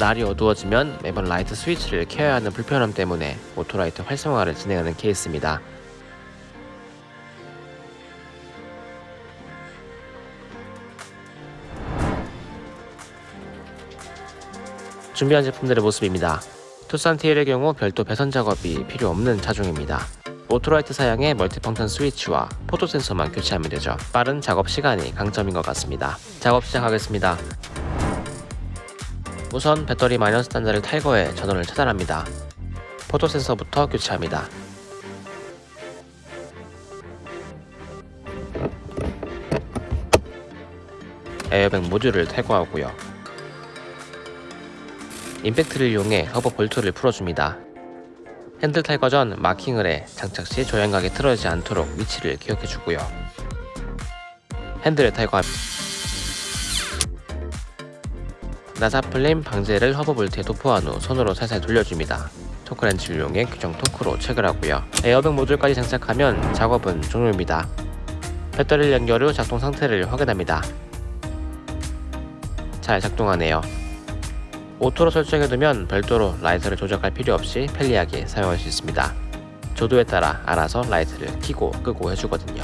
날이 어두워지면 매번 라이트 스위치를 켜야 하는 불편함 때문에 auto light 활성화를 진행하는 케이스입니다. 준비한 제품들의 모습입니다. 투싼 TL의 경우 별도 배선 작업이 필요 없는 차종입니다. auto light 사양의 multifunction 스위치와 photo sensor만 교체하면 되죠. 빠른 작업 시간이 강점인 것 같습니다. 작업 시작하겠습니다. 우선 배터리 마이너스 단자를 탈거해 전원을 차단합니다. photo sensor부터 교체합니다. 에어백 모듈을 탈거하고요. 임팩트를 이용해 허브 볼트를 풀어줍니다. 핸들 탈거 전 마킹을 해 장착 시 조향각이 틀어지지 않도록 위치를 기억해주고요. 핸들을 탈거합니다. 나사풀림 방지제를 허브 볼트에 도포한 후 손으로 살살 돌려줍니다. 토크렌치를 이용해 규정 토크로 체결하고요. 에어백 모듈까지 장착하면 작업은 종료입니다. 배터리를 연결 후 작동 상태를 확인합니다. 잘 작동하네요. auto로 설정해두면 별도로 라이트를 조작할 필요 없이 편리하게 사용할 수 있습니다. 조도에 따라 알아서 라이트를 켜고 끄고 해주거든요.